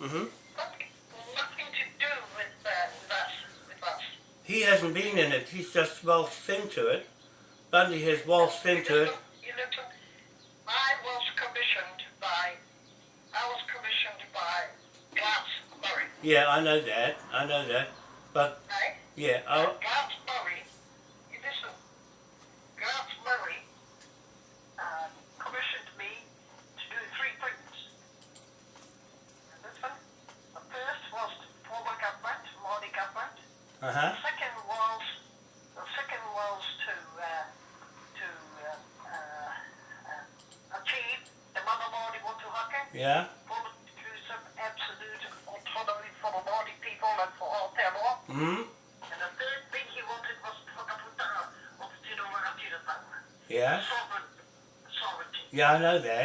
Mm-hmm. Nothing to do with, uh, with, us, with us. He hasn't been in it. He's just waltzed into it. Bundy has waltzed into it. You know, I was commissioned by. I was commissioned by Glass Murray. Yeah, I know that. I know that. But. Right? Yeah. I, know that.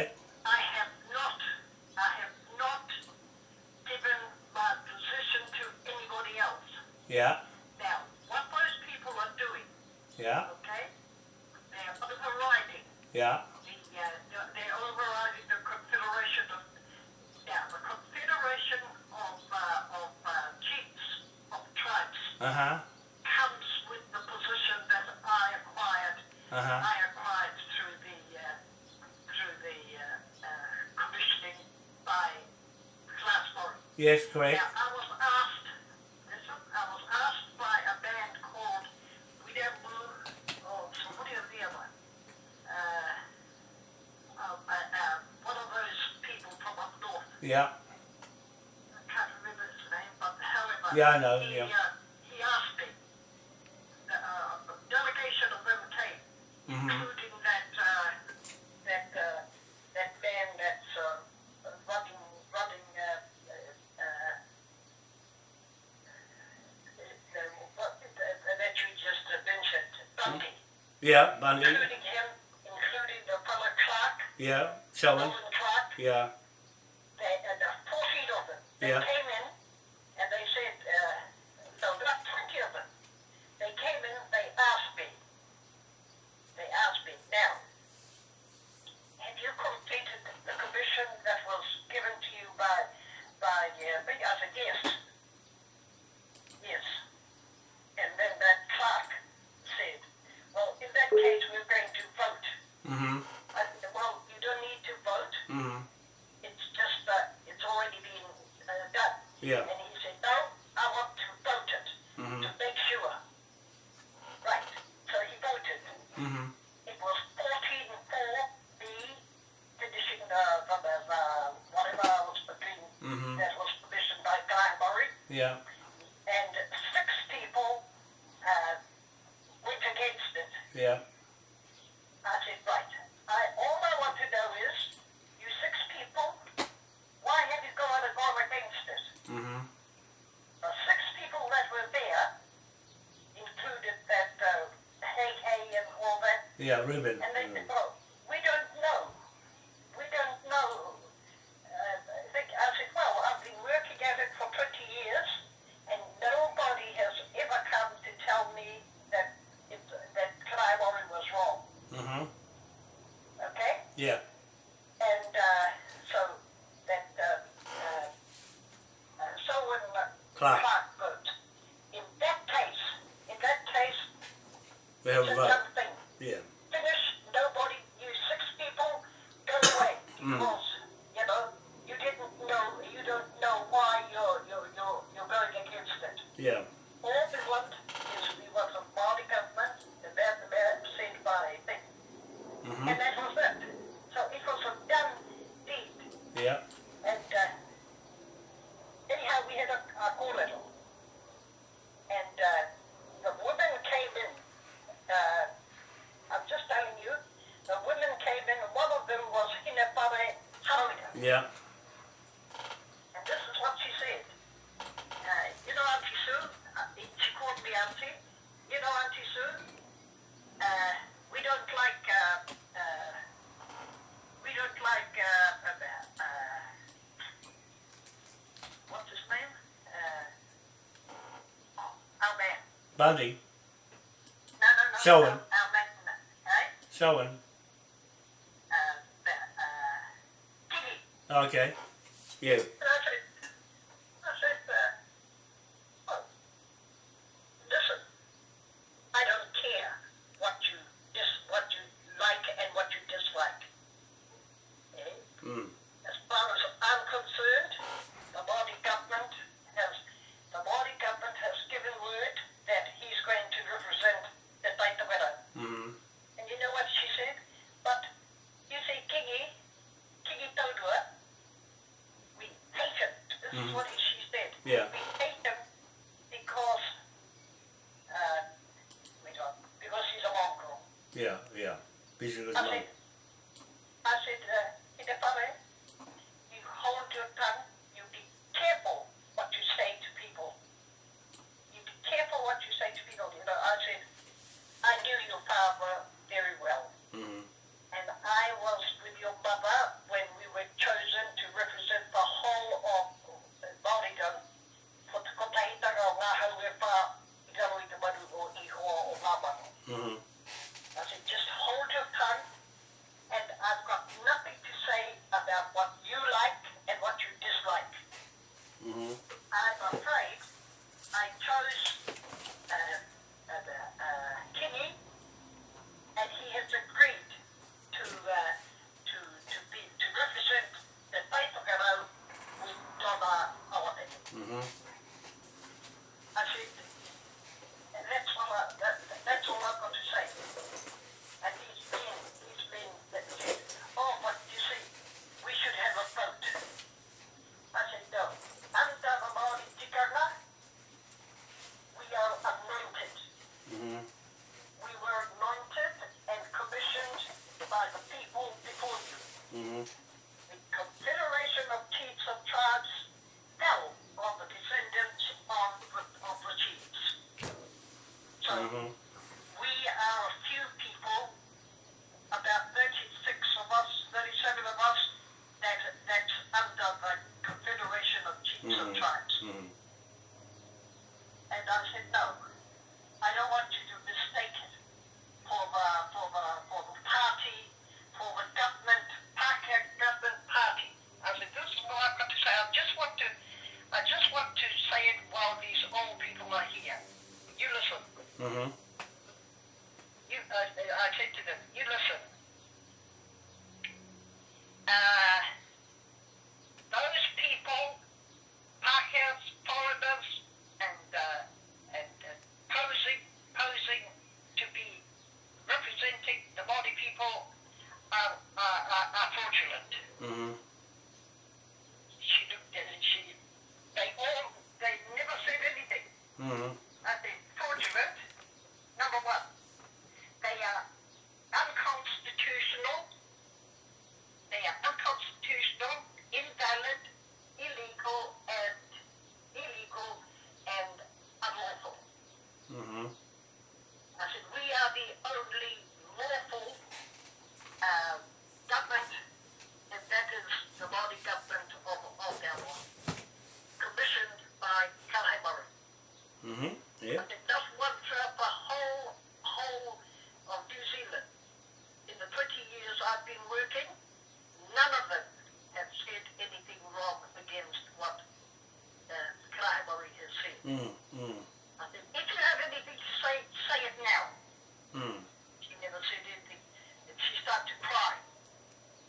correct? Now, I was asked, listen, I was asked by a band called or somebody the other, uh, oh, uh, uh, one of those people from up north. Yeah. I can't remember his name, but however. Yeah, I know, he, yeah. Uh, he asked me, uh, uh delegation of mm -hmm. Yeah, Bundy. Including him, including the Clark. Yeah, Selwyn. Clark. Yeah. Uh, the of yeah. Buddy, No, no, no. him. Uh, uh, okay. You. Against what uh, Kaimari has said. Mm-hmm. I said, if you have anything to say, say it now. Mm-hmm. She never said anything. And she started to cry.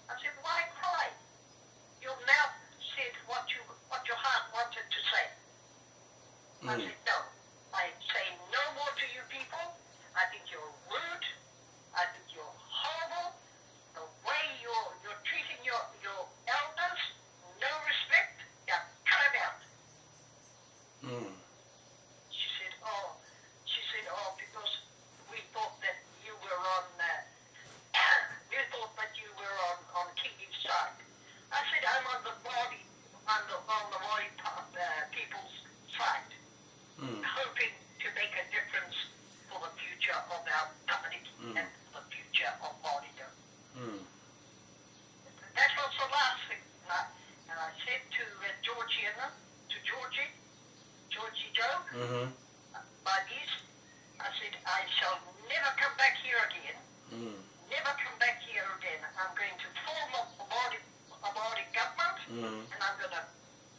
I said, why cry? Your mouth said what you what your heart wanted to say. I Mm. said, no. I say no more to you people. I think you're rude. I think you're horrible. The way you're you're treating your your elders, no respect. Yeah, cut it out. Mm-hmm. She said, oh, she said, oh, because we thought that you were on, uh, we thought that you were on, on Kingy's side. I said, I'm on the body, on the, on the body uh, people's side, Mm. hoping to make a difference for the future of our company Mm. and the future of Māoridom. Mm. That was the last thing. And I, and I said to uh, Georgiana, to Georgie, Georgie Joe, Mm-hmm. my niece, I said, I shall never come back here again. Mm. Never come back here again. I'm going to form a Māori, a Māori government, Mm. and I'm going to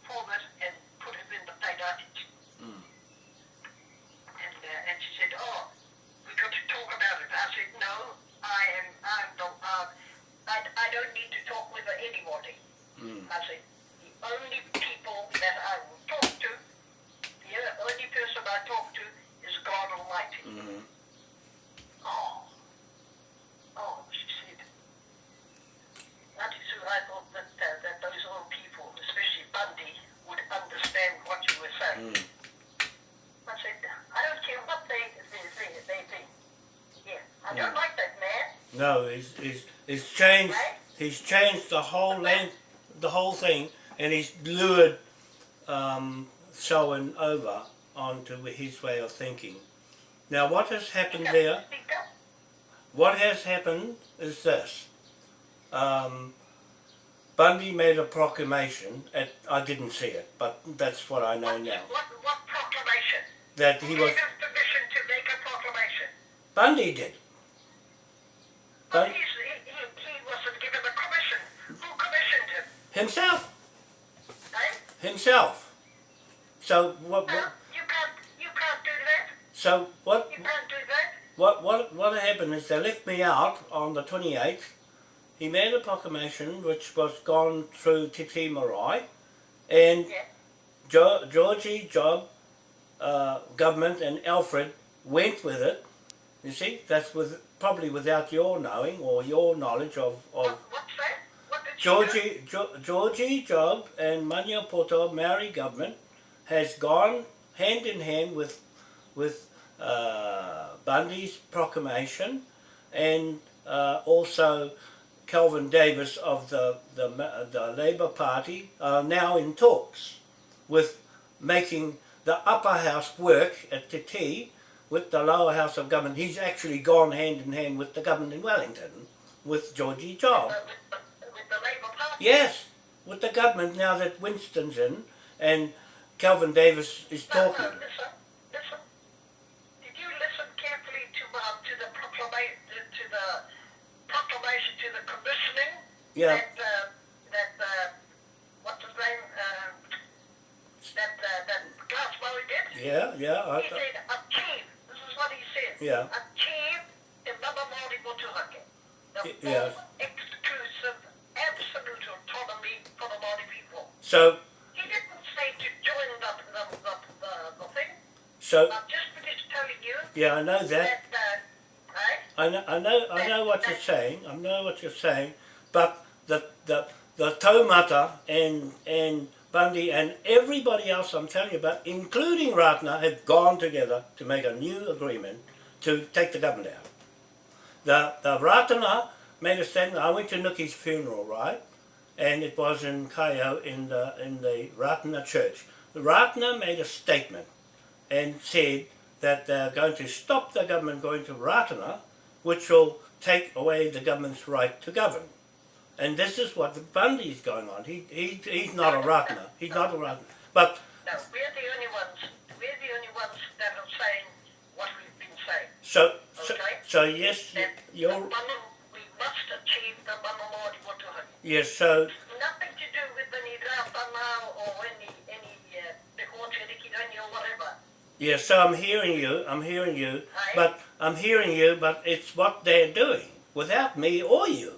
form it and put it in the Tairati. Mm. And, uh, and she said, oh, we got to talk about it. I said, no, I am, I'm the, uh, I, I don't need to talk with anybody. Mm. I said, the only people that I will talk to, the only person I talk to is God Almighty. Mm-hmm. Oh. Oh, she said. That is who I thought that, uh, that those old people, especially Bundy, would No, he's, he's, he's changed. He's changed the whole length, the whole thing, and he's lured um, Selwyn over onto his way of thinking. Now, what has happened there? What has happened is this. Um, Bundy made a proclamation. At, I didn't see it, but that's what I know What, now. what, what proclamation? That Who he gave was us permission to make a proclamation? Bundy did. But he, he, he wasn't given a commission. Who commissioned him? himself, Eh? himself. So what? No, what you can't, you can't do that. so what? You can't do that. What, what, what happened is they left me out on the 28th. He made a proclamation which was gone through Te Tii Marae and Yeah. jo- Georgie, Job, uh, government and Alfred went with it. You see, that's with, probably without your knowing or your knowledge of, of What, what's that? What did? Georgie, jo- Georgie Job and Maniapoto Maori government has gone hand in hand with with uh, Bundy's proclamation and uh, also Kelvin Davis of the the, the Labour Party are now in talks with making the upper house work at Te Tii with the lower house of government. He's actually gone hand in hand with the government in Wellington with Georgie Job. With, the, with the Labour Party? Yes, with the government now that Winston's in and Kelvin Davis is talking. no, listen, listen. Did you listen carefully to, uh, to the proclamation, to the proclamation, to the commissioning Yeah, that, uh, that, uh, what's his name, uh, that, uh, that Glass did? yeah, yeah. I, He said, achieve, what he said. Yeah. The Mana Māori Motuhake. The yeah. exclusive, absolute autonomy for the people. so, He didn't say to join the, the, the, the, the thing. so I'm just finished telling you yeah, I know that. that, uh, right? I know, I know, I know what you're saying. I know what you're saying, but the the the Taumata and and Bundy and everybody else I'm telling you about, including Ratner, have gone together to make a new agreement to take the government out. The the Ratana made a statement. I went to Nuki's funeral, right? And it was in Kaio in the in the Ratana church. The Ratana made a statement and said that they're going to stop the government going to Ratana, which will take away the government's right to govern. And this is what the Bundy's going on. He, he he's not a Ratana. He's not a Ratana. But No, we're the only ones, we're the only ones that are saying what we've been saying. so so, Okay. so yes, That you're Mama, we must achieve the Mana Māori Motuhake. yes. So Nothing to do with any rāwhana or any, any, uh, te hōte rikirani or whatever. yes. So I'm hearing you. I'm hearing you. Aye. But I'm hearing you. But it's what they're doing without me or you.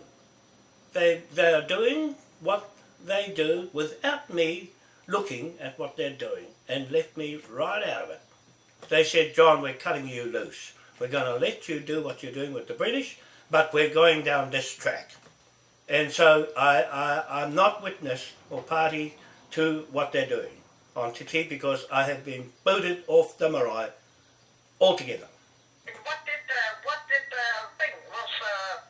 They they are doing what they do without me looking at what they're doing and left me right out of it. They said, John, we're cutting you loose. We're going to let you do what you're doing with the British, but we're going down this track. And so I, I, I'm not witness or party to what they're doing on Te Tii because I have been booted off the marae altogether. And what did, uh, what did, uh, thing, was, uh,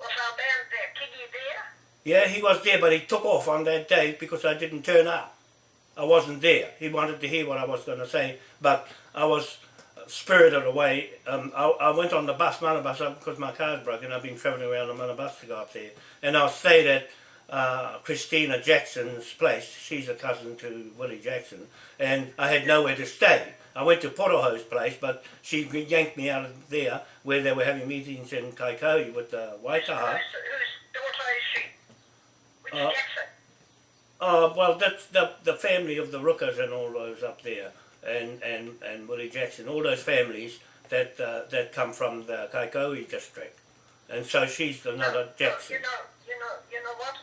was our man there, Kingy there? Yeah, he was there, but he took off on that day because I didn't turn up. I wasn't there. He wanted to hear what I was going to say, but I was spirited away. Um, I, I went on the bus, Manabus, up because my car's broken. And I've been travelling around on Manabus to go up there. And I stayed at uh, Christina Jackson's place. She's a cousin to Willie Jackson. And I had nowhere to stay. I went to Poroho's place, but she yanked me out of there where they were having meetings in Kaikohe with the Waitaha. Is she? Uh, Oh well, that's the the family of the Rookers and all those up there, and and and Willie Jackson, all those families that uh, that come from the Kaikohe district, and so she's another No, Jackson. You know, you know, you know what?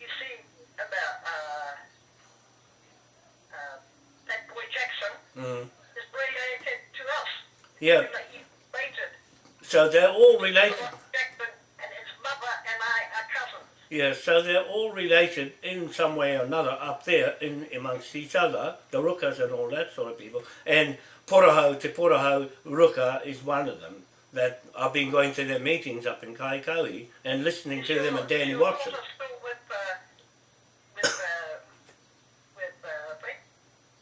You see about uh, uh, that boy Jackson Mm. is related to us. Yeah, You know, he related. so they're all related. Jackson and his mother and I are cousins. Yeah, so they're all related in some way or another up there in amongst each other, the Rookers and all that sort of people. And Poroho, Te Poroho Rooker is one of them. that I've been going to their meetings up in Kaikohe and listening to them and Danny Watson.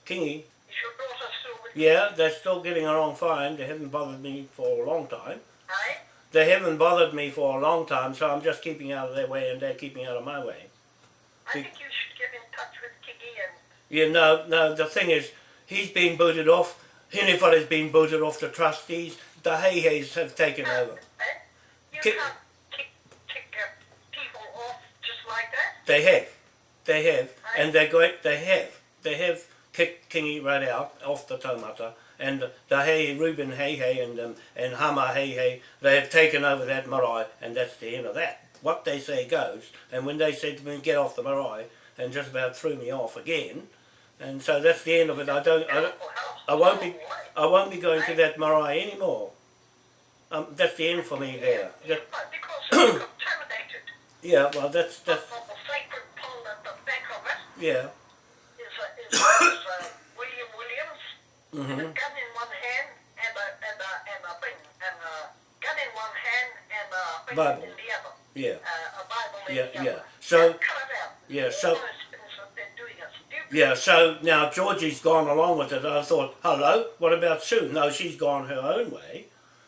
Kingy, Is your daughter still with yeah, they're still getting along fine. They haven't bothered me for a long time. They haven't bothered me for a long time, so I'm just keeping out of their way and they're keeping out of my way. I think you should get in touch with Kiki and Yeah, no, no, the thing is, he's been booted off. Hinefare has been booted off the trustees. The Hay Hays have taken over. Eh? You Kick- can't kick, kick uh, people off just like that. They have. They have. And they're going, they have. They have kicked Kingy right out off the Taumata. And the, Hey Reuben Heihei and, um, and Hama Heihei, they have taken over that marae and that's the end of that. What they say goes. And when they said to me, get off the marae, and just about threw me off again. And so that's the end of it. I don't, I don't, I won't be, I won't be going to that marae anymore. Um, that's the end for me there. Yeah, That, but because it's contaminated. yeah, well, that's that's the sacred pond at the back of it yeah. is, uh, is, is uh, William Williams with a gun in one hand and a, and a, and a thing, and a gun in one hand and a thing Bible. in the other. Yeah, Uh, a Bible in Yeah, the yeah. other. So- cut it out. yeah, so- those things that they're doing are stupid. yeah. So now Georgie's gone along with it. I thought, hello, what about Sue? No, she's gone her own way,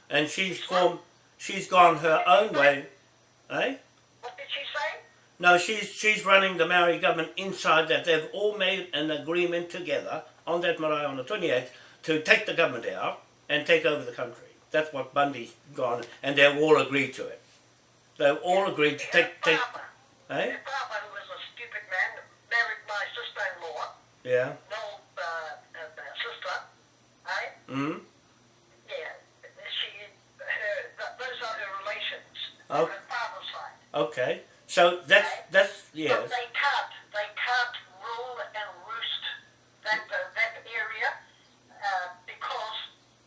and she's formed. She's gone her own way, eh? What did she say? No, she's she's running the Maori government inside that. They've all made an agreement together on that marae on the 28th to take the government out and take over the country. That's what Bundy's gone, and they've all agreed to it. They've all agreed to take take. father, Eh? who was a stupid man, married my sister-in-law, Yeah. no uh, uh, uh, sister, eh? Hmm. Yeah, she, her, those are her relations Oh. on her father's side. Okay. So that's that's But yes. they can't, they can't rule and roost that, uh, that area uh, because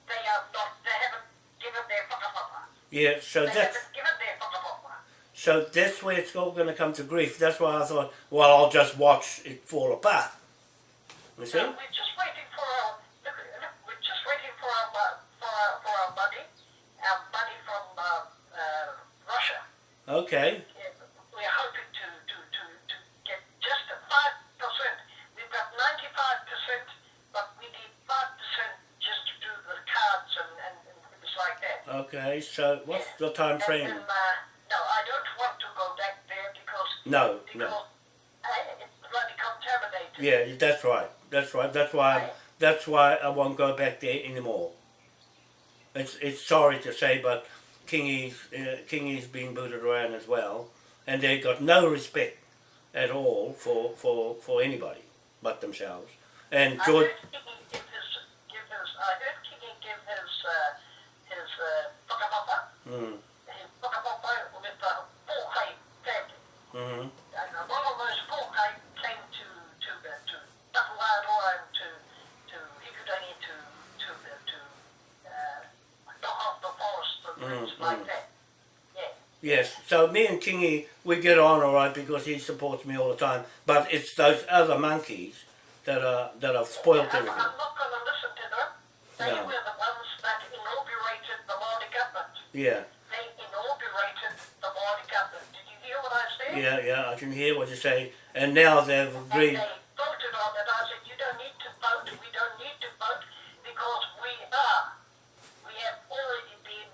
they are not, they haven't given their whakapapa. Yeah. So They that's haven't given their whakapapa. so that's where it's all going to come to grief. That's why I thought, well, I'll just watch it fall apart. You see? So we're just waiting for our, look, look, we're just waiting for our, mo- for our, for our money, our money from uh, uh, Russia. Okay. Yeah, we're hoping to, to, to, to get just a five percent. We've got ninety five percent, but we need five percent just to do the cards and, and, and things like that. Okay. The time frame? Uh, no, I don't want to go back there because No. because No. uh, it's bloody contaminated. Yeah. That's right. That's right. That's why. That's why I won't go back there anymore. It's it's sorry to say, but Kingy's uh, Kingy's been booted around as well, and they've got no respect at all for for for anybody but themselves. And George. heard Kiki give his, give his, I heard Kiki give his, uh, his, uh, whakapapa, Mm, his whakapapa with the Pōkai family. And a those Pōkai came to, to, the, to Tapuaroa and to, to Hikurangi to, to, the, to, uh, knock off the forest and Mm, things like mm. that. Yeah. Yes. So me and Kingy we get on all right because he supports me all the time. But it's those other monkeys that are that have spoiled I'm, everything. I'm not going to listen to them. They No. were the Yeah. They inaugurated the Māori government. Did you hear what I said? Yeah. Yeah. I can hear what you say. And now they've agreed. And agreed. they voted on it. I said, you don't need to vote. We don't need to vote because we are. We have already been.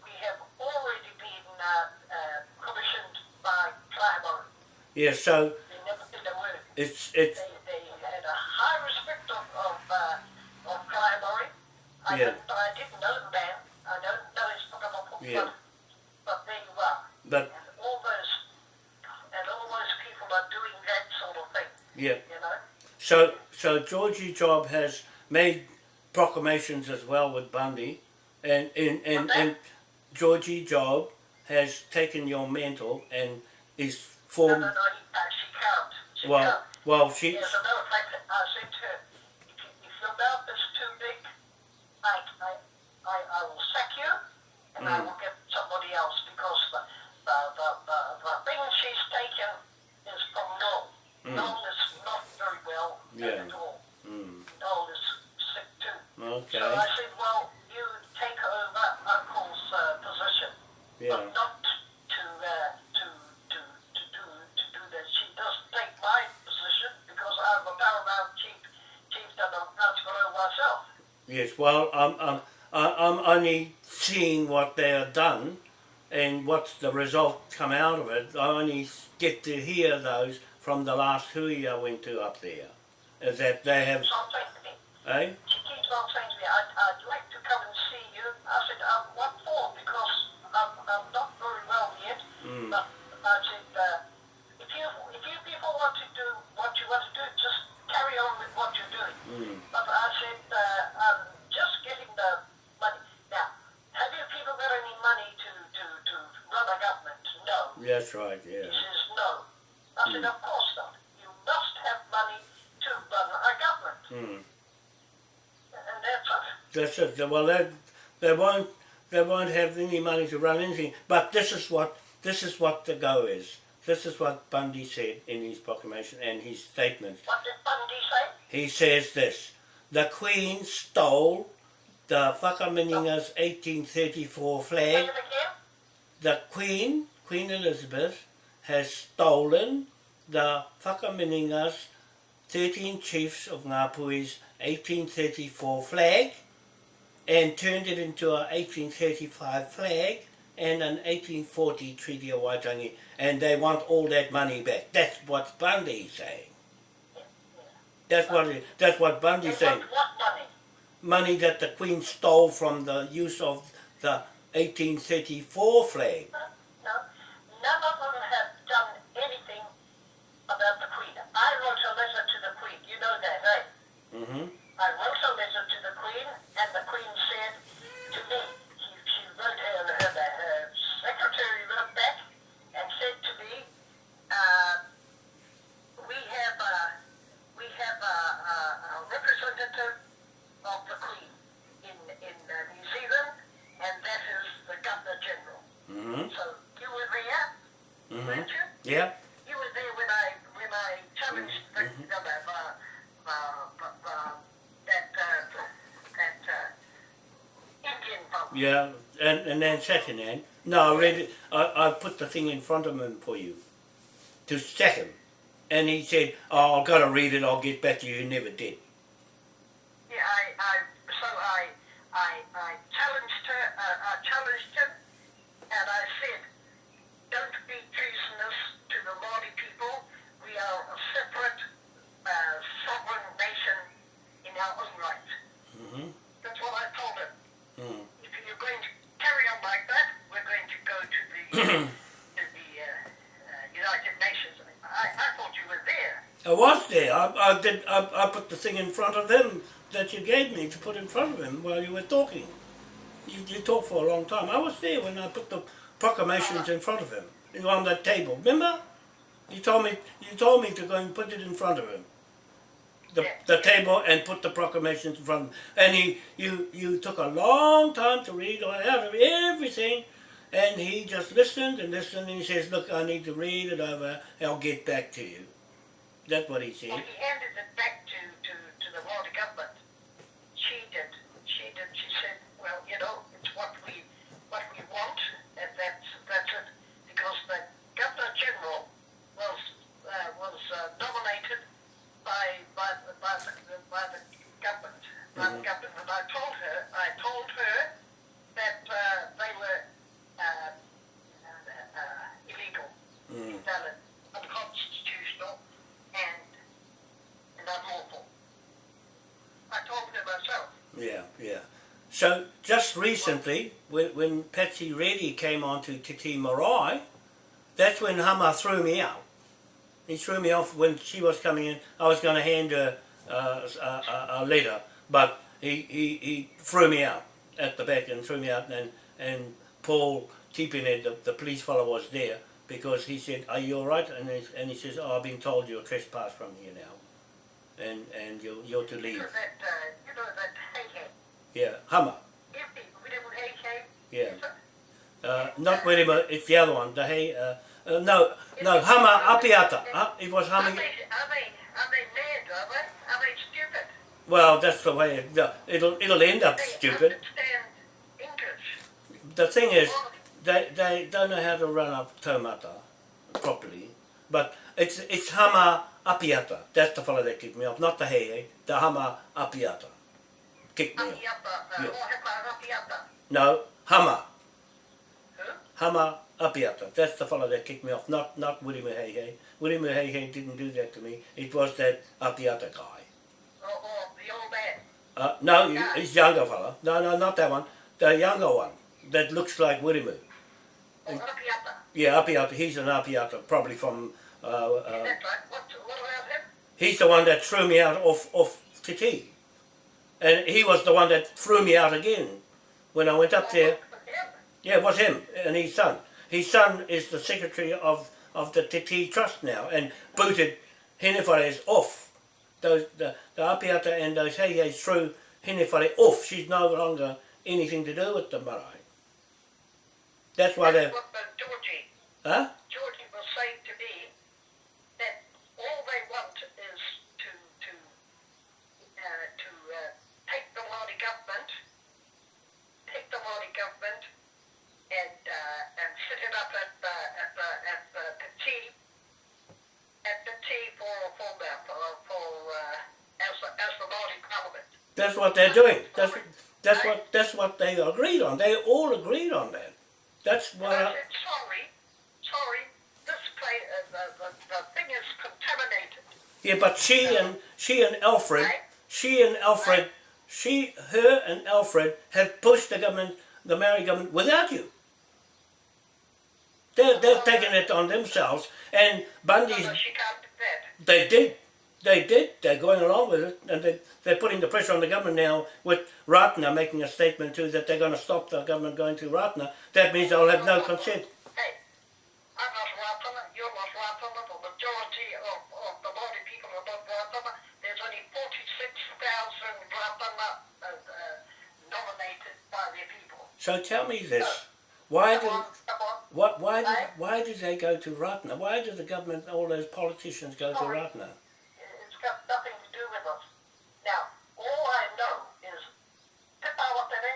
We have already been uh, uh, commissioned by Climber. Yeah. So They never did a word. it's it's They, they had a high respect of of, uh, of Climber. I Yeah. don't, I didn't know the man. I don't know his Pokemon, Yeah. but, but there you are. but And all those and all those people are doing that sort of thing. yeah. You know. So so Georgie Job has made proclamations as well with Bundy, and and and, and Georgie Job has taken your mantle and is No, formed. no, no, he, uh, she can't. She Well, can't. well, she. As a matter of fact, I said to her, and mm. I will get somebody else because the, the, the, the, the thing she's taken is from Noel. Mm. Noel is not very well yeah. at all. Mm. Noel is sick too. Okay. So I said, well, you take over Uncle's uh, position, yeah. but not to, uh, to, to, to, do, to do that. She does take my position because I'm a paramount chief, chief that I'm not myself. Yes, well, um, um, I'm only seeing what they have done and what's the result come out of it. I only get to hear those from the last hui I went to up there. Is that they have, Keeps to me, eh? she keeps on saying to me, I'd, I'd like to come and see you. I said, um, what for? Because I'm, I'm not very well yet. Mm. But I said, uh, if you if you people want to do what you want to do, just carry on with what you're doing. Mm. But I said, uh, I'm just getting the money. Now, have you people got any money to, to, to run a government? No. That's right, He yeah. says, no. I said, of course not. You must have money to run a government. Mm. And that's it. That's it. Well, they, they won't they won't have any money to run anything. But this is what this is what the go is. This is what Bundy said in his proclamation and his statement. What did Bundy say? He says this: the Queen stole the Whakaminenga's 1834 Say flag. The Queen, Queen Elizabeth, has stolen the Whakaminenga's 13 chiefs of Ngapuhi's 1834 flag and turned it into a 1835 flag and an 1840 Treaty of Waitangi and they want all that money back. That's what Bundy's saying. That's what that's what Bundy's And saying. Money that the Queen stole from the use of the 1834 flag. No. None of them have done anything about the Queen. I wrote a letter to the Queen. You know that, eh? hmm I wrote a letter to the Queen, and the Queen said to me, she, she wrote her, her, her secretary wrote back and said to me, uh, we have a, we have a, a, a representative of the Queen in, in uh, New Zealand, and that is the Governor General. hmm So you were there, hmm weren't you? Yeah. You were there when I when I challenged the, the, uh, uh, that uh, that uh, Indian vote. Yeah, and, and then second hand, no, I read it, I, I put the thing in front of him for you, to sack him. And he said, oh, I've got to read it, I'll get back to you, he never did. Yeah, I, I so I I I challenged her. Uh, I challenged him, and I said, "Don't be treasonous to the Māori people. We are a separate, uh, sovereign nation in our own right." hmm That's what I told him. Mm. if you're going to carry on like that, we're going to go to the to the uh, uh, United Nations. I, I thought you were there. I was there, I, I did, I, I put the thing in front of him that you gave me to put in front of him while you were talking. You, you talked for a long time. I was there when I put the proclamations in front of him, on that table, remember? You told me, you told me to go and put it in front of him. the, the table and put the proclamations in front of him. And he, you, you took a long time to read out of everything, and he just listened and listened, and he says, look, I need to read it over, I'll get back to you. That's what he Well, said. he handed it back to, to, to the Māori government. She did. She did. She said, well, you know, it's what we what we want, and that's that's it. Because the Governor General was uh, was uh, nominated by by the by the, by the government. By the Mhm. government, and I told her I told her that uh, uh, uh, illegal Mm. invalid, unconstitutional, and, and unlawful. I told her myself. Yeah, yeah. So just recently, when, when Patsy Reddy came on to Te Tii Marae, that's when Hama threw me out. He threw me off when she was coming in. I was going to hand her uh, a, a, a letter, but he, he, he threw me out at the back and threw me out. And, and Paul Tipinet, the, the police fellow, was there because he said, "Are you all right?" And he, and he says, "Oh, I've been told you're trespassed from here now, and and you're, you're to leave." uh, you know Yeah, Hama. hey. If the, we didn't hey hey. Yeah. Uh, not really, but It's the other one. The hey. Uh, uh, no, no. Hama apiata. Uh, it was humming. they, are they, are they mad, are they? Are they stupid? Well, that's the way. It, uh, it'll it'll end up stupid. The thing is, they they don't know how to run a taumata properly. But it's it's hama apiata. That's the fellow that kicked me off. Not the hey hey. The hama apiata. Kicked me off. Apiata, Yeah. Mohepa Apiata. No, Hama. Who? Hama Apiata. That's the fellow that kicked me off, not not Willie Muhehe. Willie Muhehe didn't do that to me. It was that Apiata guy. Or, or the old man. Uh, no, he- he's younger fella. No, no, not that one. The younger one that looks like Willie Mu. Or Apiata. Yeah, Apiata. He's an Apiata, probably from. Uh, uh. What, what about him? he's the one that threw me out off off Te Tii, and he was the one that threw me out again when I went up there. Yeah, it was him and his son. His son is the secretary of, of the Te Tii Trust now and booted Hinefare off. Those the, the Apiata and those Heihei threw Hinefare off. She's no longer anything to do with the marae. That's why they That's what Georgie, huh? Georgie was saying to me that all they want is to to uh, to uh, take the Māori government, take the Māori government, and uh, and set it up at the at the at the, the tea at the tea for for the for, for uh, as the, as the Māori Parliament. That's what they're doing. That's that's what that's what they agreed on. They all agreed on that. That's what I I, said, sorry, sorry, this place, uh, the, the, the thing is contaminated. Yeah, but she and she and Alfred, she and Alfred, she, her and Alfred have pushed the government, the Maori government, without you. They're, they've taken it on themselves, and No, Bundy's, no, she can't do that. they did, they did, they're going along with it, and they, they're putting the pressure on the government now with Ratna making a statement too that they're going to stop the government going to Ratna. That means they'll have no consent. Hey, I'm not Ratana, you're not Ratana, the majority of, of the Māori people are not Ratana. There's only 46,000 Ratana uh, uh, nominated by their people. So tell me this, why Come did, on, come on. what, why did, why did they go to Ratna? Why did the government, all those politicians go to Sorry. It's got nothing to do with us. Now, all I know is Pippa Watene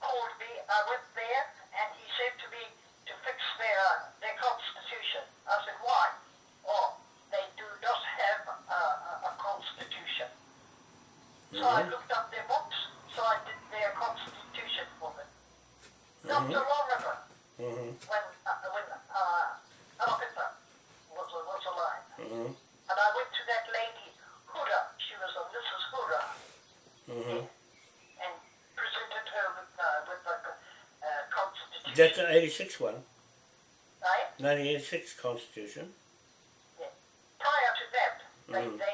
called me, I went there, and he said to me to fix their, their constitution. I said, why? Oh, they do not have a, a, a constitution. So I looked up their books, so I did their constitution for them. Not too long ago, Mm-hmm. when, uh, when uh, Alpita was, was alive. Mm-hmm. And I went to that lady, Hura, she was a Mrs. Hura, Mm-hmm. and presented her with, uh, with the uh, Constitution. That's the 86 one, right? 1986 Constitution. Yeah. Prior to that, they, Mm. they,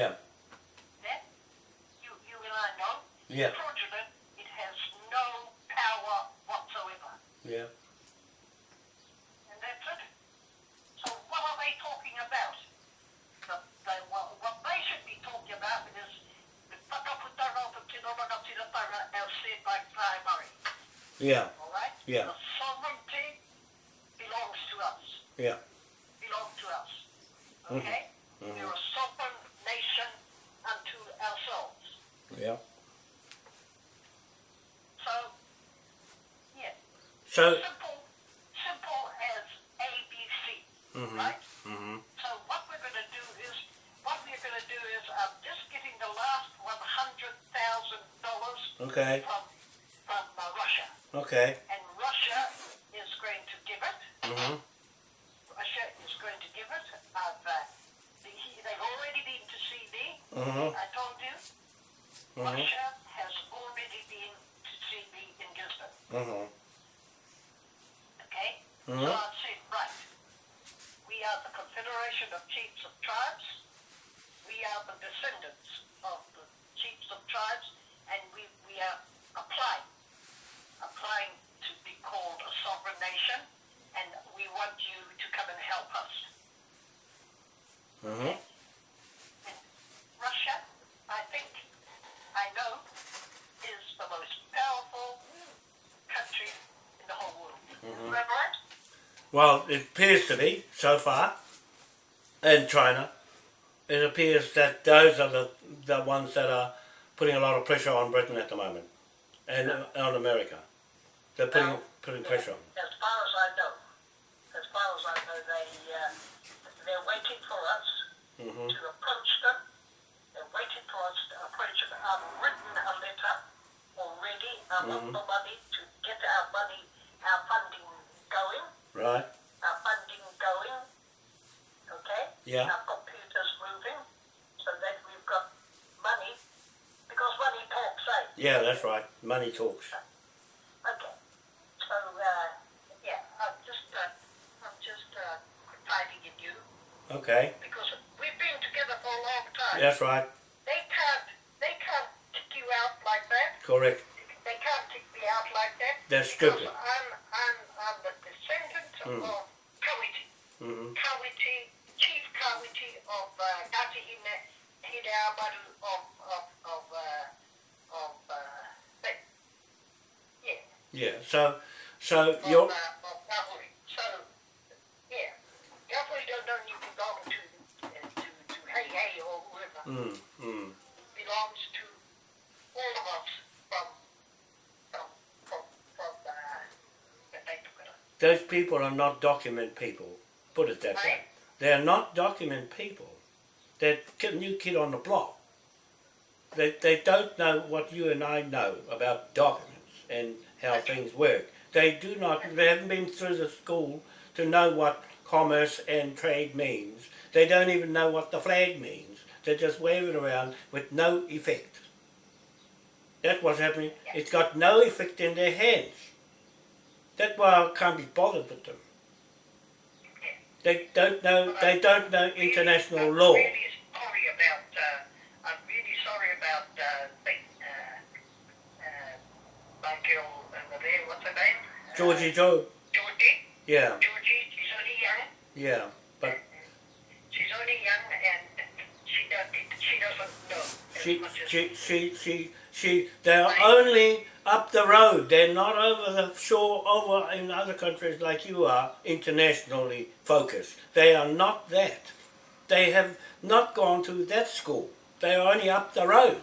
Yeah. Yeah? You, you and I know. Yeah. Fraudulent, it has no power whatsoever. Yeah. And that's it. So what are they talking about? The, they, what, what they should be talking about is the whakaputanga o te tino rangatiratanga as said by Kai Murray. Yeah. All right? Yeah. The sovereignty belongs to us. Yeah. Belong to us. Okay? Mhm. We're a sovereign nation unto ourselves. Yeah. So, yeah. So. Simple, simple as ABC. Mhm. Right? Mhm. So what we're going to do is, what we're going to do is, I'm just getting the last one hundred thousand dollars Okay. from from uh, Russia, Okay. and Russia is going to give it. Mhm. Russia is going to give it. I've, uh, the, he, they've already been to see me. Mhm. I told you. Mhm. Russia has already been to see me in Gisborne. Mhm. Okay? Mhm. So I said, right. We are the Confederation of Chiefs of Tribes. We are the descendants of the chiefs of tribes, and we, we are applying, applying to be called a sovereign nation, and we want you to come and help us. Mhm. And Russia, I think, I know, is the most powerful country in the whole world. Is that right? Well, it appears to be so far in China. It appears that those are the the ones that are putting a lot of pressure on Britain at the moment, and uh, on America. They're putting Well, putting pressure on. As far as I know, as far as I know, they uh, they're waiting for us Mhm. to approach them. They're waiting for us to approach them. I've written a letter already. I want Mhm. the money to get our money, our funding going, Right. our funding going. Okay. Yeah. Our computers moving, so that we've got money, because money talks, eh? Yeah, that's right. Money talks. Okay. So, uh, yeah, I'm just, uh, I'm just uh, confiding in you Okay. because we've been together for a long time. That's right. They can't, they can't kick you out like that. Correct. They can't kick me out like that. That's stupid. The descendant Mm. of Kawiti. Mhm. Kawiti, Chief Kawiti of uh, Gatihine Hineamaru of, of, of, uh, of, uh, yeah. Yeah. So, so of, you're. uh, of. So, yeah, Gavuri don't only belong to, uh, to, to Heihei or whoever. Mm, mm. belongs to all of us from, from, from, from, uh, the Native Those people are not document people. Put it that way. They are not document people. They're new kid on the block. They, they don't know what you and I know about documents and how things work. They do not, they haven't been through the school to know what commerce and trade means. They don't even know what the flag means. They're just waving around with no effect. That's what's happening. It's got no effect in their hands. That's why I can't be bothered with them. They don't know. They don't know international law. really sorry about, uh, I'm really sorry about, uh, the, uh, uh, my girl over there, what's her name? Uh, Georgie Joe. Georgie. Yeah, Georgie, she's only young. yeah. But She's only young and she doesn't, she doesn't know she, she, she, she, she. They're only up the road. They're not over the shore, over in other countries like you are, internationally focused. They are not that. They have not gone to that school. They are only up the road.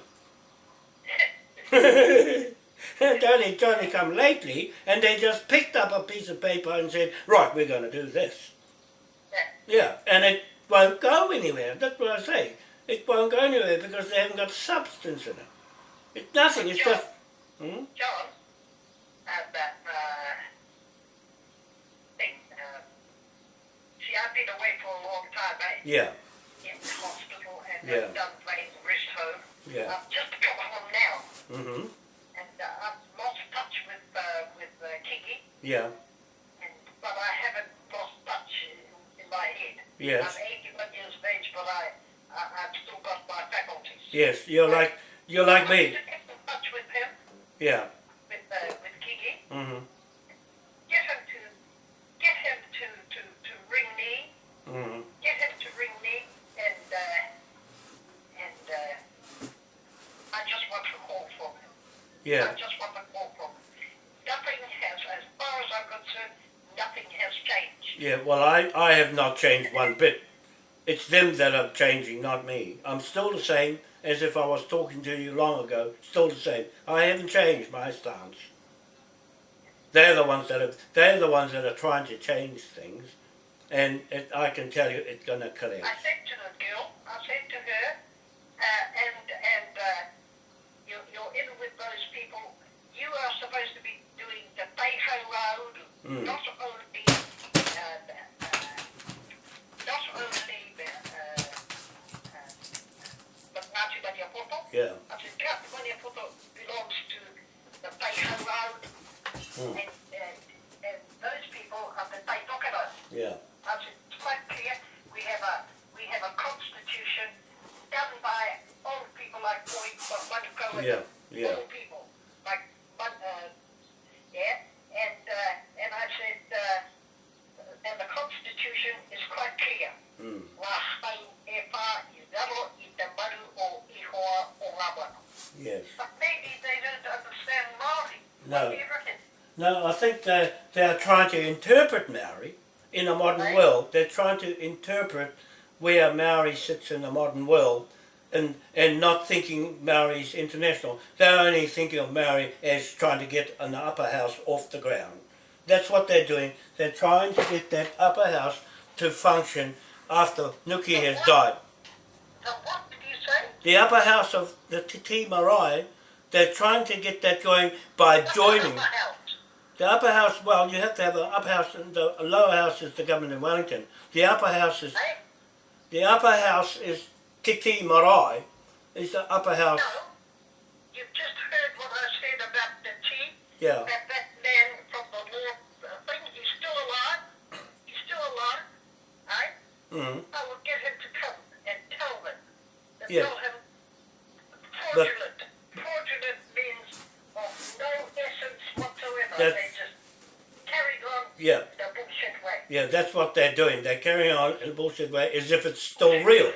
it's only, come lately, and they just picked up a piece of paper and said, right, we're going to do this. Yeah. Yeah, and it won't go anywhere. That's what I say. It won't go anywhere because they haven't got substance in it. It's nothing. It's just. Hmm? John, uh, that, uh, thing, uh, see, I've been away for a long time, eh? Yeah, In the hospital and Yeah. Done playing rest home. yeah. I've just come home now Mm-hmm. and uh, I've lost touch with, uh, with uh, Kiki. Yeah. and, but I haven't lost touch in, in my head. Yes. I'm 81 years of age, but I, I, I've still got my faculties. Yes. You're like you're like I me. to get in touch with him, Yeah. with, uh, with Kiki. Mhm. Get him to, get him to, to, to ring me. Mhm. Get him to ring me, and, uh, and, uh, I just want a call from him. Yeah. I just want a call from him. Nothing has, as far as I'm concerned, nothing has changed. Yeah. Well, I I have not changed one bit. It's them that are changing, not me. I'm still the same as if I was talking to you long ago. Still the same. I haven't changed my stance. They're the ones that are. They're the ones that are trying to change things, and it, I can tell you, it's going to collapse. I said to the girl, I said to her, uh, and and uh, you, you're in with those people. You are supposed to be doing the Beiho Road, Mm. not only, uh, uh, not only the, uh, uh, Maniapoto. Yeah. I said, Maniapoto belongs to the Mm. and, and, and those people are the. Yeah. I said, it's quite clear. We have a we have a constitution done by old people like Boy Manuko and Yeah. Yeah. old people like Mun- uh, yeah. And uh, and I said, uh, and the constitution is quite clear. Mm. Yes. But maybe they don't understand Māori. No. What do you reckon? No, I think they they're trying to interpret Maori in a modern Right. world. They're trying to interpret where Maori sits in the modern world, and and not thinking Maori's international. They're only thinking of Maori as trying to get an upper house off the ground. That's what they're doing. They're trying to get that upper house to function after Nuki has died. The upper house of the Te Tii Marae, they're trying to get that going by joining. The upper house, well, you have to have an upper house, and the lower house is the government in Wellington. The upper house is, the upper house is Te Tii Marae, is the upper house, No. You've just heard what I said about the chief. yeah, That that man from the Lord uh, thing, he's still alive. He's still alive. Right? mm, I Yeah. tell him fraudulent. fraudulent means of no essence whatsoever. That- they just carried on yeah, bullshit way. yeah, that's what they're doing. They're carrying on in a bullshit way as if it's still real.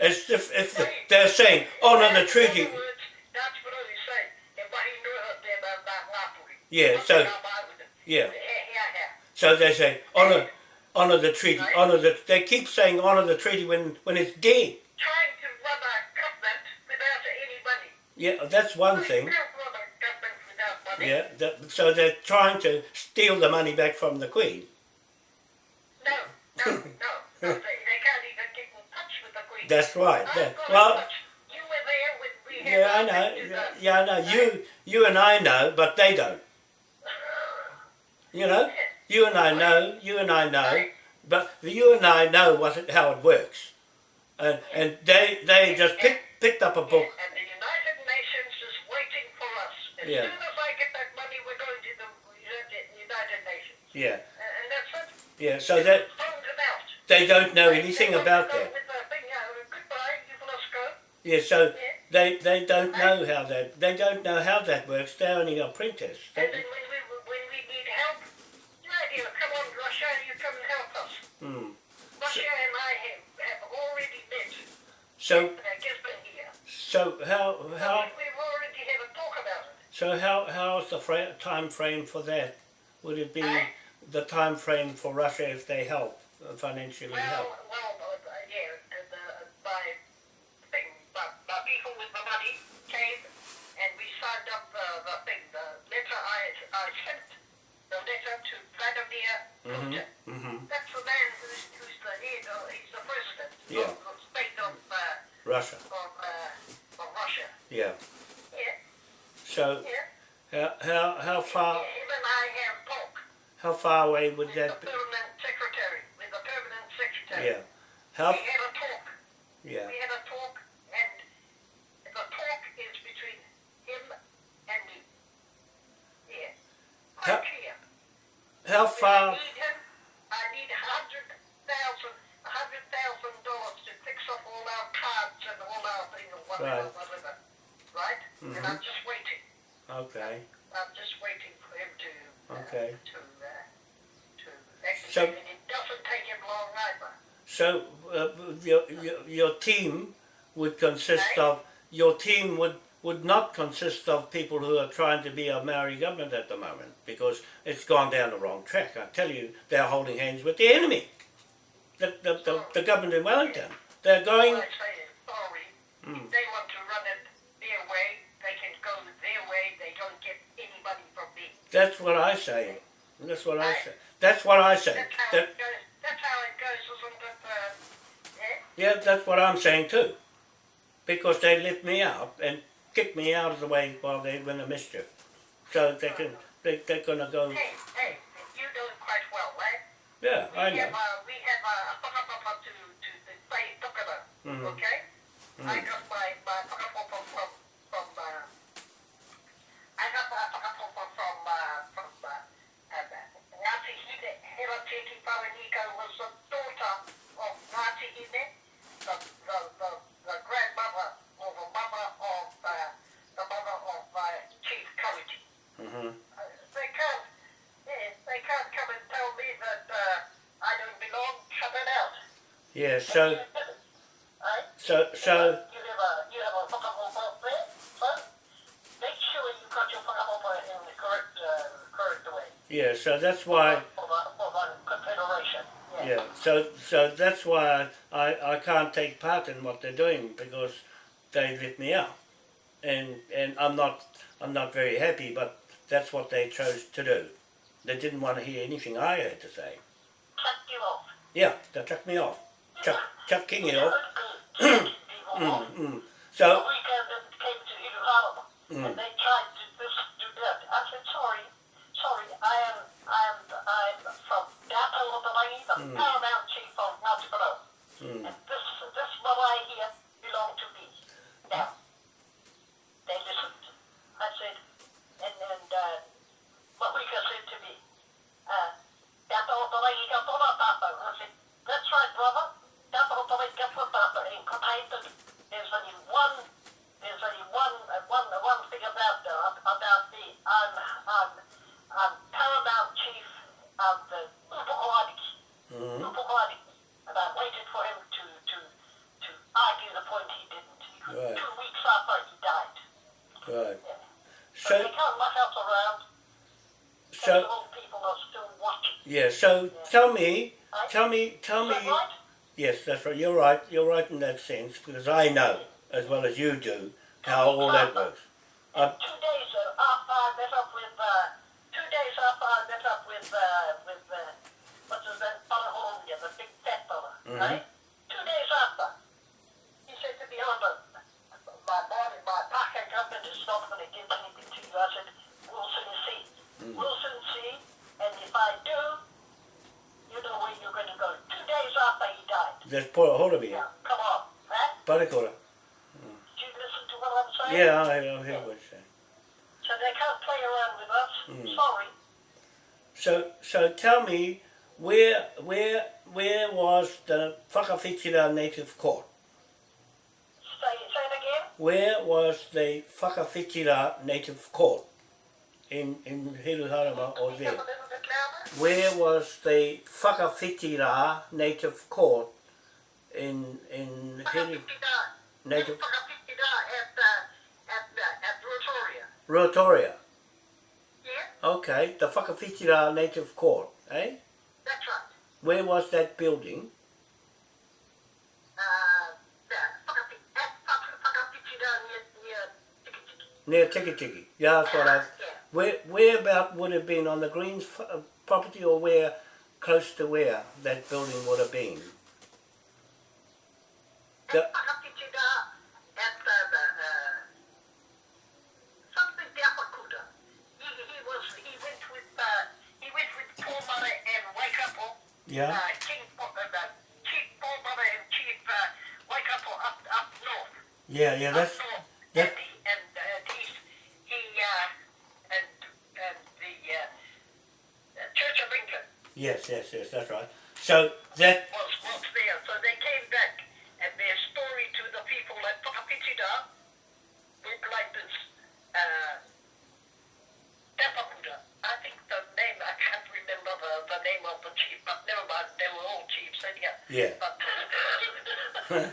As if, if the, they're saying, oh no, the treaty, words, that's what I was saying. Mahi noa te ma ma ngāpuri. Yeah, so- yeah. He hea hea. So they say, honour, honour the treaty, honour the, they keep saying honour the treaty when, when it's dead. Yeah, that's one thing. can't run a government without money. Yeah, that, so they're trying to steal the money back from the Queen. No, no, no. They, they can't even get in touch with the Queen. That's right. I've that- got in well, touch. You were there when we yeah, I know. Yeah, yeah, I know. You, you and I know, but they don't. You know, you and I know. You and I know, but you and I know what it, how it works, and and they they just picked picked up a book. Us. As Yeah. soon as I get that money, we're going to the United Nations. Yeah, And, and that's it. yeah. So that they don't know They- anything about that. With the thing, uh, goodbye, you let us go. Yeah, so Yeah. they they don't know how that they don't know how that works. They're only apprentice. And then when we when we need help, radio, come on, Russia, you come and help us. hmm. Russia and I have, have already met. So Uh, here. so how So how so how how's the fra- time frame for that? Would it be the time frame for Russia if they help uh, financially Well, help? well, uh, yeah, uh, by thing, but people with the money came and we signed up the thing, the letter I, I sent, the letter to Vladimir Putin. Mm-hmm. That's the man who's, who's the head, or he's the president Yeah. of the state of, uh, Russia. of, uh, of Russia. Yeah, So yeah. how how how far Him and I have talk how far away would that be? permanent secretary, with the permanent secretary. Yeah. How We had a talk. yeah. We had a talk, and the talk is between him and me. Yeah. Quite How- clear. how I far? need him. I need a hundred thousand, a hundred thousand dollars to fix up all our cards and all our thing or whatever, Right. whatever. Right? And I'm just waiting. Okay. I'm just waiting for him to. Uh, Okay. To uh, to execute. So- and it doesn't take him long either. So uh, your, your your team consist of your team would would not consist of people who are trying to be a Maori government at the moment because it's gone down the wrong track. I tell you, they're holding hands with the enemy, the the, the, the government in Wellington. They're going. I say sorry. Mm. They want to run it their way, they can go their way. They don't get anybody from me. That's what I say. That's what I say. That's what I say. That's how That, it goes. That's how it goes, isn't it? Uh, yeah? yeah, that's what I'm saying too. Because they let me out and kicked me out of the way while they were in the mischief. So they can they, they're gonna go. Hey, hey, you're doing quite well, right? Yeah, We I have, know. uh, we have uh, a to, to tukana, Mhm. okay? I Mhm. got my, my from, from, uh, I got my whakapapa from, uh, from, uh, uh, Ngāti Hine, Hera Tēti Whareniko was the daughter of Ngāti Hine, the, the, the, the grandmother or the mother of, uh, the mother of, uh, Chief Kawiti. hmm Uh, they can't, yeah, they can't come and tell me that uh, I don't belong. Cut it out. Yeah. So Right? so so You have a you have a whakamopa there, so make sure you got your whakamopa in the correct uh, correct way yeah. So that's why. for the for the confederation. Yeah. So so that's why I I can't take part in what they're doing because they let me out, and and I'm not I'm not very happy. But that's what they chose to do. They didn't want to hear anything I had to say. Cut you off. Yeah, they chucked me off. Chuck Chuck Kingy off. People Mm, mm. So weekend it came to Mm. and they tried to do this, do that. I said, sorry, sorry, I am, I am, I'm from Dapa Lopalangi, the Mm. paramount chief of Ngāti Porou. mm, And this, this marae here belong to me. Now, they listened. I said, and then, uh, Mahuika said to me, uh, Dapa Lopalangi ka tōna tātou. I said, that's right, brother. Dapa Lopalangi ka tōna tātou. In Kotaita, there's only one, there's only one, uh, one, uh, one thing about, uh, about me. I'm, I'm, I'm paramount chief of the Upukoaniki. mm, Upukoaniki. And I waited for him to, to, to argue the point he didn't. He, Right. Two weeks after he died. right. Yeah. So, So they can't muck us around. so and the old people are still watching. yeah. So tell me, tell me, tell me. Yes, that's right. You're right. You're right in that sense because I know as well as you do how all that works. The Whakawhitira Native Court? In, in Hiruharama or Speak there? Where was the Whakawhitira Native Court in, in Hiru. Native at, uh, at, uh, at Rotoria. Rotoria? Yeah, Okay, the Whakawhitira Native Court, eh? that's right. Where was that building? Near, near Tikitiki. Near Tikitiki. Yeah, that's what I... Where, where about would have been on the Greens uh, property or where, close to where that building would have been? At The, Whakawhitira at the, the uh, something Diapakuta. He, he was, he went with, uh, he went with Paul Murray and Waikapo. yeah? uh, King, uh, uh, Chief Paul Mother and Chief uh, up up north. Yeah, yeah, that's... that- and he, and uh, he's, he uh, and and the uh, uh, Church of England Yes, yes, yes, that's right. So that, was, was there. So they came back and their story to the people at Whakawhitira went like this. Uh, Tapakuda. I think the name, I can't remember the, the name of the chief, but never mind, they were all chiefs anyhow. yeah, But uh,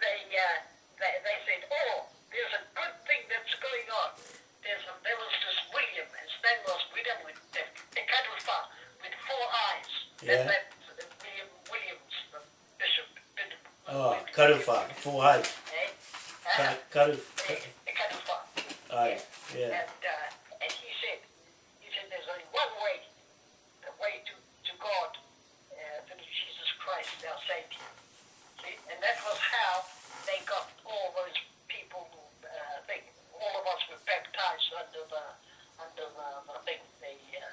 they, uh, they they said, oh, there's a good thing that's going on. There's a, there was this William, his name was William with the, the cattle farm with four eyes. Yeah. And that uh, William Williams, the bishop, did. oh, karuwha, full height, Eh? Ka- Uh, karu, the, the cattle farm. aye, yeah, And, uh, and he said, he said, there's only one way, the way to, to God, uh, through Jesus Christ, our Savior. See? And that was how they got all those people, uh, they, all of us were baptized under the, under the, the thing, the, uh,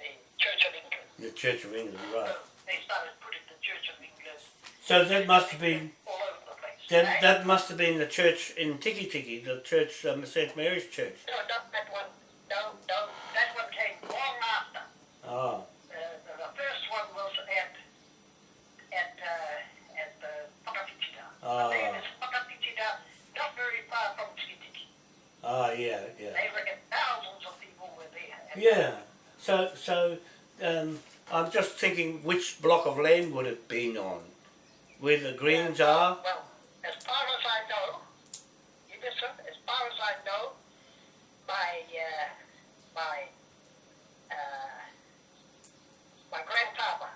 the Church of England. the Church of England, right. So they started putting the Church of England So that must have been, all over the place. that, that must have been the church in Tikitiki, the church, um, St. Mary's Church. No, not that one. No, no, that one came long after. Oh, Uh, the, the first one was at at uh, at uh, Whakawhitira. Ah. The name is Whakawhitira, not very far from Tikitiki. ah, yeah, yeah. They reckon thousands of people were there. And Yeah. So, so um, I'm just thinking which block of land would it been on, where the greens are. Well, as far as I know, you listen. As far as I know, my uh, my uh, my grandfather,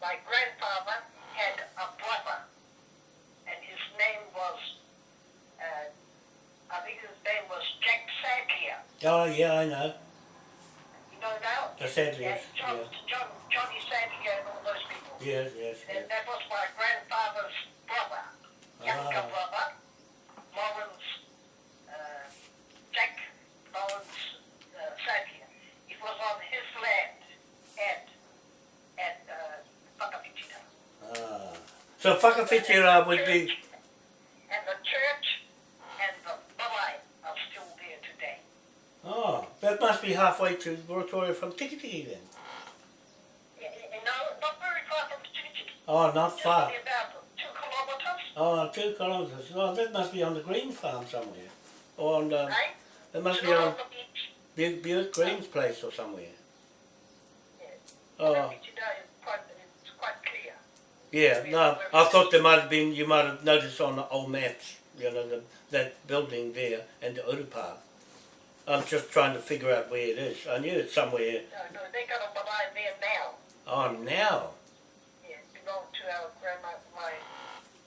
my grandfather had a brother, and his name was, uh, I think his name was Jack Sadlier. Oh, yeah, I know. You know now? The Sadliers, Yeah, John, yeah. John, Johnny Sadlier and all those people. Yes, yes, yes. And that was my grandfather's brother, younger Ah. brother, Lawrence, uh, Jack Lawrence uh, Sadlier. It was on his land at, at uh, Whakawhitira. Ah. So Whakawhitira uh, would be, And the church and the are still there today. oh, that must be halfway to Rotorua from Tikitiki then. Y- y- No, not very far from Tikitiki. Oh, not Just far. about two kilometers, Oh, two kilometres. Oh, that must be on the green farm somewhere. Or on the, right? it must be on on the beach. Bu- Buick Green's place or somewhere. Yeah. Oh, Whakawhitira is quite, it's quite clear. Yeah, no, I thought there might have been, you might have noticed on the old maps, you know, the, that building there and the Urupa. I'm just trying to figure out where it is. I knew it's somewhere. No, no, they got a there now. Oh, now. Yeah, it belonged to our grandma, my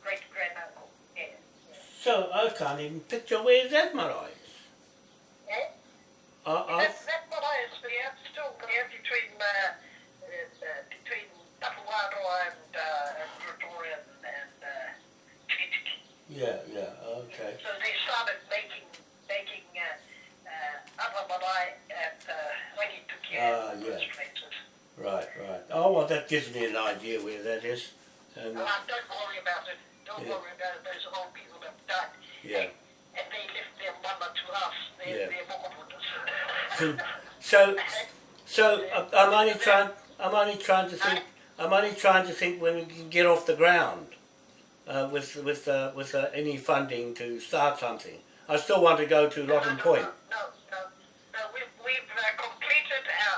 great granduncle. Yeah. yeah. So I can't even picture where that marae is. Eh? I, I, That, that marae is there, still there between, uh, uh, uh, And, uh, and and, and uh, yeah, yeah, okay. So they started making, making, uh, uh, other marae at, uh, Rangitukia Ah, and those yeah. places. Right, right. Oh, well, that gives me an idea where that is. And, No, uh, don't worry about it. Don't Yeah. worry about it. Those old people have died. yeah. And they left their mama to us. They're, Yeah. they're mokoputas. So, so uh, I'm only trying. I'm only trying to think. I'm only trying to think when we can get off the ground uh, with with uh, with uh, any funding to start something. I still want to go to Rotten Point. No, no, no. We've, we've uh, completed our,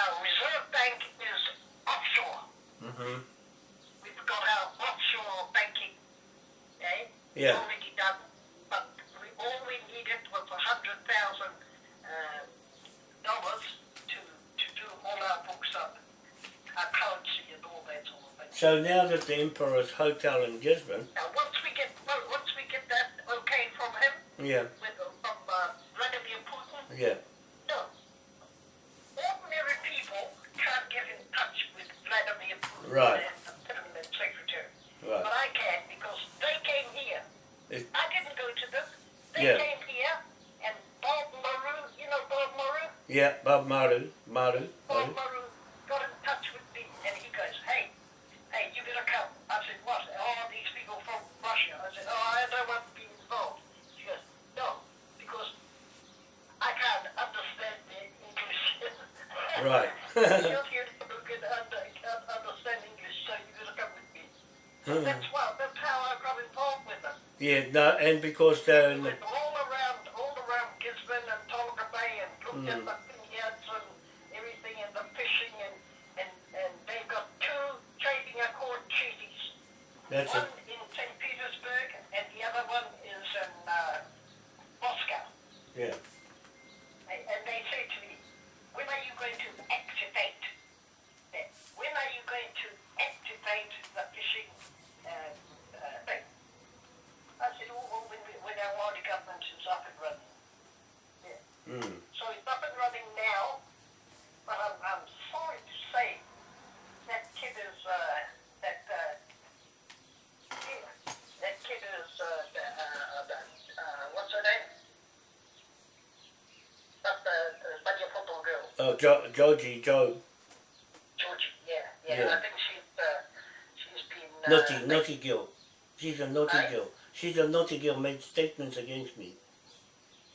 our reserve bank is offshore. Mm -hmm. We've got our offshore banking, eh? Yeah done. But we, all we needed was a hundred thousand uh, dollars to to do all our books up, our currency and all that sort of thing. So now that the Emperor's Hotel in Gisborne, Now, once we get well, once we get that okay from him, yeah, with from uh, Vladimir Putin, yeah, no, ordinary people can't get in touch with Vladimir Putin Right. and the permanent secretary. right, But I can because they came here. It- I didn't go to them. They Yeah. came here, and Bob Maru, you know Bob Maru? yeah. Bob Maru, Maru, Bob Maru. Maru got in touch with me, and he goes, hey, hey, you better come. I said, what? Oh, these people from Russia. I said, oh, I don't want to be involved. He goes, no, because I can't understand their English. Right. You're here to get under, uh, understanding you, so you're gonna come with me. So Hmm. that's why, that's how I got involved with them. yeah, no, and because they're We in the, went all around, all around Gisborne and Tolaga Bay and looked at Mm. the vineyards and everything and the fishing and, and, and they've got two trading accord treaties. that's One it. in St. Petersburg and the other one is in uh, Moscow. Yeah. And and they say to me, when are you going to activate? that? When are you going to activate the fishing uh, uh, thing? I said, oh, well, when, we- when our Māori government is up and running. Yeah. Mm. So it's up and running now, but I'm, I'm sorry to say that kid is, uh, that, uh, yeah, that kid is, uh, the, uh, the, uh, what's her name? That's the, the Spanish football girl, Oh, jo- Georgie, Joe, Georgie, yeah, yeah, Yeah. I think she's, uh, she's been, uh, naughty, naughty girl. She's a naughty Aye. girl. She's a naughty girl. Made statements against me.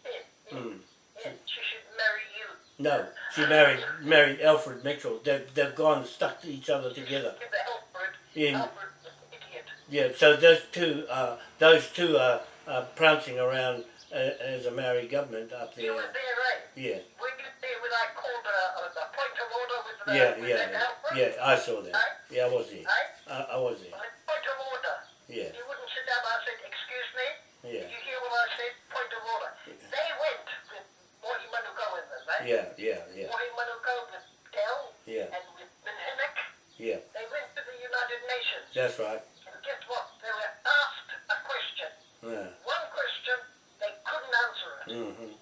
yeah, Mm. yeah, she should marry you. No, she married married Alfred Mitchell. They've they've gone stuck to each other together. Alfred, Yeah. Alfred idiot. Yeah. So those two, uh, those two are, are prancing around uh, as a married government up there. You were there, right? Yeah. Were you there when I called a, a, a point of order with the, Yeah, with yeah, yeah. I saw that. Yeah, I was there. I, I was there. Point of order. Yeah, You wouldn't sit down. I said, excuse me. yeah, Did you hear what I said? Point of order. They went with Morty us, right? yeah, yeah, yeah, Morty Manuka with Dell yeah, and with Minhenick. yeah. They went to the United Nations. That's right. And guess what? They were asked a question. Yeah. One question, they couldn't answer it. hmm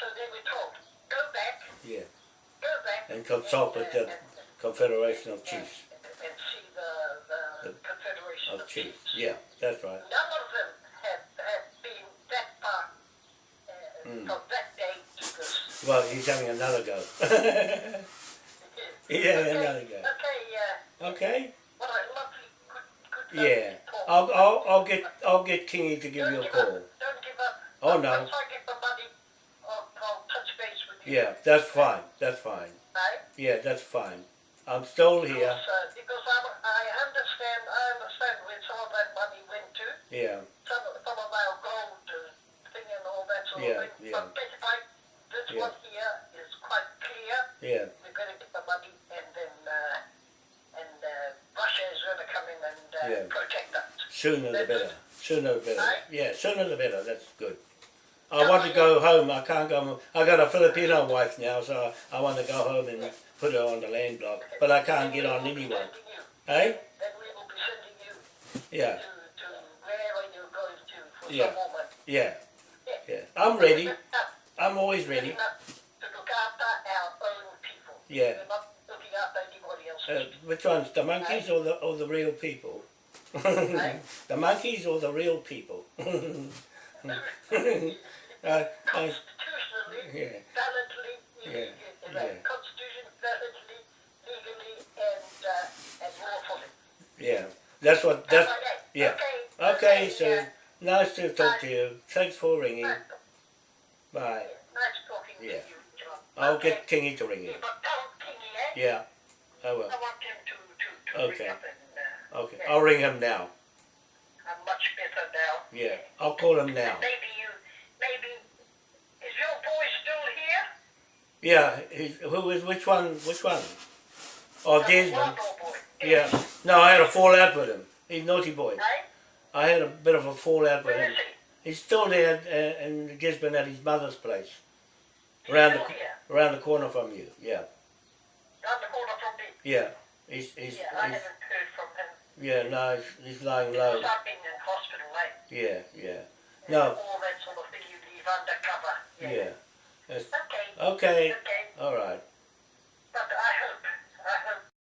So they were told, go back, Yeah. go back. And consult with the Confederation of Chiefs. And, and see the, the, The- Confederation Of Chiefs. Yeah, that's right. None of them have, have been that far uh, Mm. from that day to this. Well, he's having another go. Yeah, Yeah, okay, another go. Okay, uh, okay. what a lovely, good, good Yeah. I'll, I'll, I'll get, I'll get Kingy to give Don't you a give call. Up, don't give up. Oh, no. Once I get the money, I'll, I'll touch base with you. Yeah, that's fine. That's fine. Yeah, that's fine. I'm still here. Because, uh, because I'm, I understand, I understand where some of that money went to. Yeah, Some of, some of our gold uh, thing and all that sort Yeah, of thing. yeah. But this, I, this Yeah. one here is quite clear. yeah, We're going to get the money and then uh, and uh, Russia is going to come in and uh, Yeah. protect us. sooner the better. Sooner the better. Aye. Yeah, sooner the better. That's good. I want to go home. I can't go. I got a Filipino wife now, so I want to go home and put her on the land block. But I can't get on Then we anyone. sending Hey? Then we will be sending you Yeah, to, to wherever you're going to for Yeah. some more money. yeah, Yeah. I'm ready. I'm always ready. not To look after our own people. Yeah. We're not looking after anybody else. Uh, which ones, the monkeys or the or the real people? the monkeys or the real people? uh, uh, Constitutionally, yeah, Yeah, yeah. Yeah. That's what. That's yeah. Okay. okay. So yeah. nice to talk to you. Thanks for ringing. Nice Bye. talking Yeah. with you, John. I'll okay. get Kingy to ring Yeah, you. Kingy, eh? Yeah, I will. I want him to, to, to Okay. ring up and uh, Okay, yeah. I'll ring him now. I'm much better now. Yeah, I'll call him now. Maybe you, maybe, is your boy still here? Yeah, he's, who is which one? Which one? Oh, Desmond. Yeah. No, I had a fallout with him. He's naughty boy. Right? I had a bit of a fallout with him. He's still there uh, in Gisborne at his mother's place, He's around the here. around the corner from you. Yeah, Down the corner from me. yeah. He's he's, Yeah, I he's haven't heard from him. yeah. No, he's, he's lying low. Because. I've been in hospital, right? Yeah, yeah. And No. All that sort of thing you leave undercover. Yeah. That's, Okay. okay. Okay. All right.